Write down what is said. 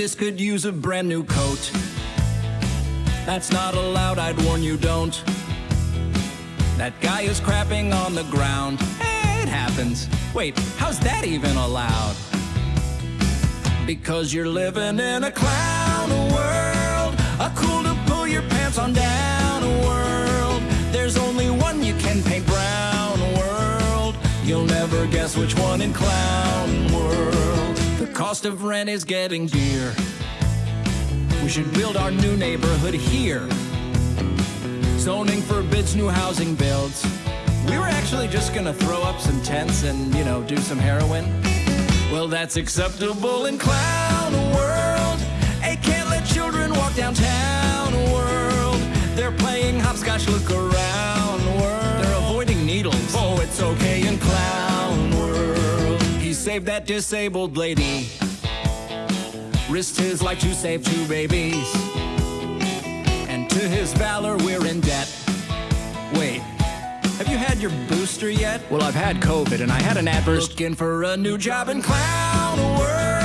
this could use a brand new coat. That's not allowed, I'd warn you, don't. That guy is crapping on the ground. It happens. Wait, how's that even allowed? Because you're living in a clown world. A cool to pull your pants on down world. There's only one you can paint brown world. You'll never guess which one in clown world. The cost of rent is getting dear. We should build our new neighborhood here. Zoning forbids new housing builds. We were actually just gonna throw up some tents and, you know, do some heroin. Well, that's acceptable in clown world. Hey, can't let children walk downtown world. They're playing hopscotch, look around world. They're avoiding needles. Oh, it's okay in clown. He saved that disabled lady. Risked his life to save two babies. And to his valor, we're in debt. Wait, have you had your booster yet? Well, I've had COVID and I had an adverse. Looking for a new job in clown world.